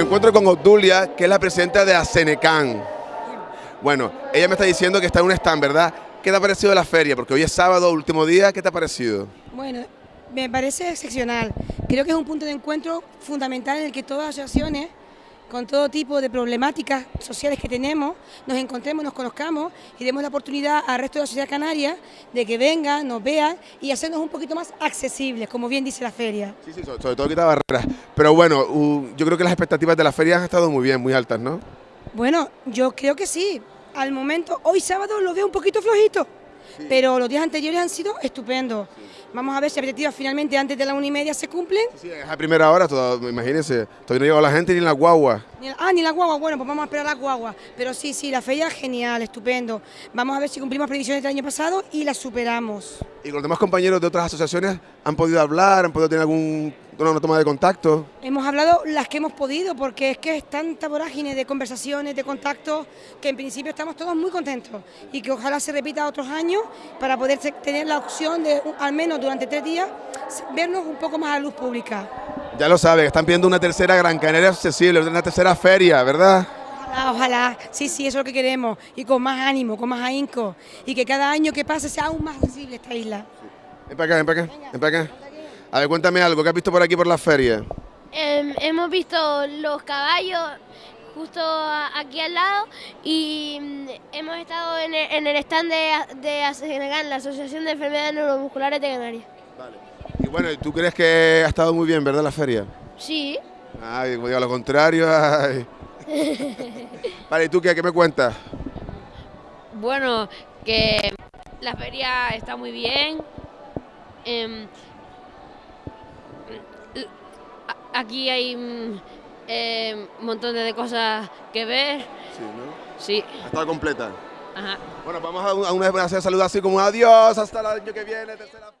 encuentro con Obdulia, que es la presidenta de ASENECAN. Bueno, ella me está diciendo que está en un stand, ¿verdad? ¿Qué te ha parecido la feria? Porque hoy es sábado, último día, ¿qué te ha parecido? Bueno, me parece excepcional. Creo que es un punto de encuentro fundamental en el que todas las asociaciones, con todo tipo de problemáticas sociales que tenemos, nos encontremos, nos conozcamos y demos la oportunidad al resto de la sociedad canaria de que vengan, nos vean y hacernos un poquito más accesibles, como bien dice la feria. Sí, sí, sobre, sobre todo quitar barreras. Pero bueno, yo creo que las expectativas de la feria han estado muy bien, muy altas, ¿no? Bueno, yo creo que sí. Al momento, hoy sábado lo veo un poquito flojito, pero los días anteriores han sido estupendos. Vamos a ver si expectativas finalmente antes de la una y media se cumplen. Sí, es a primera hora, todo, imagínense, todavía no llegó la gente ni en la guagua. Ni Ah, ni la guagua, bueno, pues vamos a esperar la guagua. Pero sí, sí, la feria genial, estupendo. Vamos a ver si cumplimos previsiones del año pasado y las superamos. ¿Y con los demás compañeros de otras asociaciones han podido hablar, han podido tener algún, una toma de contacto? Hemos hablado las que hemos podido, porque es que es tanta vorágine de conversaciones, de contactos, que en principio estamos todos muy contentos y que ojalá se repita otros años para poder tener la opción de, al menos durante tres días, vernos un poco más a la luz pública. Ya lo saben, están pidiendo una tercera Gran Canaria accesible, una tercera feria, ¿verdad? Ojalá, ojalá, sí, sí, eso es lo que queremos, y con más ánimo, con más ahínco, y que cada año que pase sea aún más accesible esta isla. Ven para acá, ven para acá, ven para acá. A ver, cuéntame algo, ¿qué has visto por aquí por la feria? Em, hemos visto los caballos justo a- aquí al lado y mm, hemos estado en el, en el stand de, de la Asociación de Enfermedades Neuromusculares de Canarias. Y bueno, ¿y ¿tú crees que ha estado muy bien, verdad, la feria? Sí, Ay, como digo lo contrario, ay. Vale, ¿y tú qué, qué me cuentas? Bueno, que la feria está muy bien. Em, a- aquí hay mm, em, un montón de cosas que ver. Sí, ¿no? Sí, estado completa. ajá. Bueno, vamos a, un- a una vez a hacer saludos así como adiós, hasta el año que viene, tercera